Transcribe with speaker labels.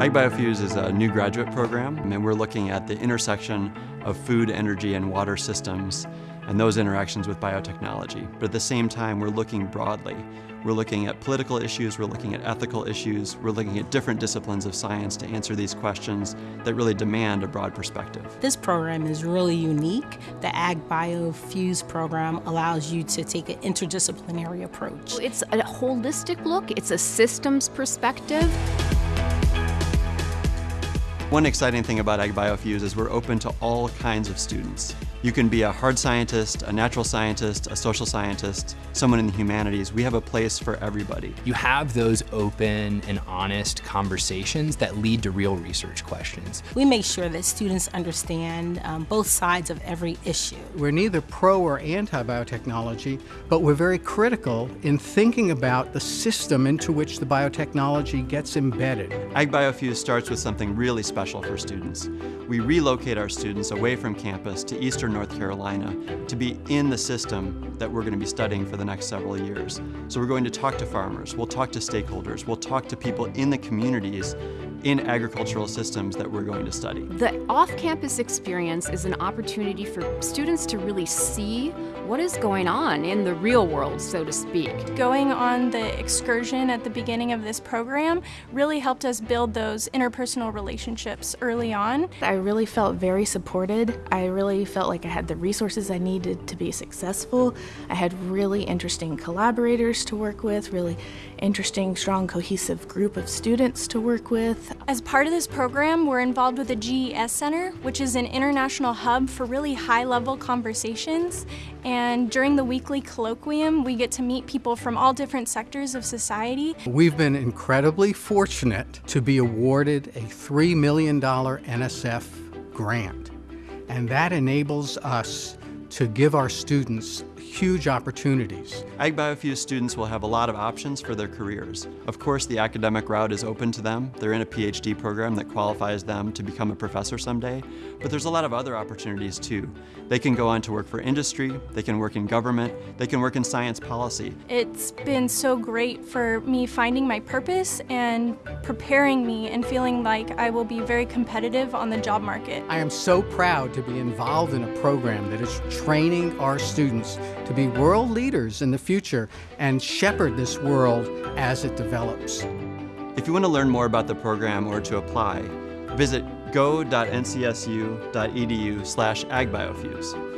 Speaker 1: AgBioFEWS is a new graduate program, and we're looking at the intersection of food, energy, and water systems and those interactions with biotechnology. But at the same time, we're looking broadly. We're looking at political issues, we're looking at ethical issues, we're looking at different disciplines of science to answer these questions that really demand a broad perspective.
Speaker 2: This program is really unique. The AgBioFEWS program allows you to take an interdisciplinary approach.
Speaker 3: It's a holistic look, it's a systems perspective.
Speaker 1: One exciting thing about AgBioFEWS is we're open to all kinds of students. You can be a hard scientist, a natural scientist, a social scientist, someone in the humanities. We have a place for everybody.
Speaker 4: You have those open and honest conversations that lead to real research questions.
Speaker 2: We make sure that students understand um, both sides of every issue.
Speaker 5: We're neither pro or anti-biotechnology, but we're very critical in thinking about the system into which the biotechnology gets embedded.
Speaker 1: AgBioFEWS starts with something really special for students. We relocate our students away from campus to Eastern North Carolina to be in the system that we're going to be studying for the next several years. So we're going to talk to farmers, we'll talk to stakeholders, we'll talk to people in the communities in agricultural systems that we're going to study.
Speaker 3: The off-campus experience is an opportunity for students to really see what is going on in the real world, so to speak.
Speaker 6: Going on the excursion at the beginning of this program really helped us build those interpersonal relationships early on.
Speaker 7: I really felt very supported. I really felt like I had the resources I needed to be successful. I had really interesting collaborators to work with, really interesting, strong, cohesive group of students to work with.
Speaker 6: As part of this program, we're involved with the GES Center, which is an international hub for really high-level conversations. And during the weekly colloquium, we get to meet people from all different sectors of society.
Speaker 5: We've been incredibly fortunate to be awarded a $3 million NSF grant. And that enables us to give our students huge opportunities.
Speaker 1: AgBioFEWS students will have a lot of options for their careers. Of course, the academic route is open to them. They're in a PhD program that qualifies them to become a professor someday, but there's a lot of other opportunities too. They can go on to work for industry, they can work in government, they can work in science policy.
Speaker 6: It's been so great for me finding my purpose and preparing me and feeling like I will be very competitive on the job market.
Speaker 5: I am so proud to be involved in a program that is training our students to be world leaders in the future and shepherd this world as it develops.
Speaker 1: If you want to learn more about the program or to apply, visit go.ncsu.edu slash agbiofews.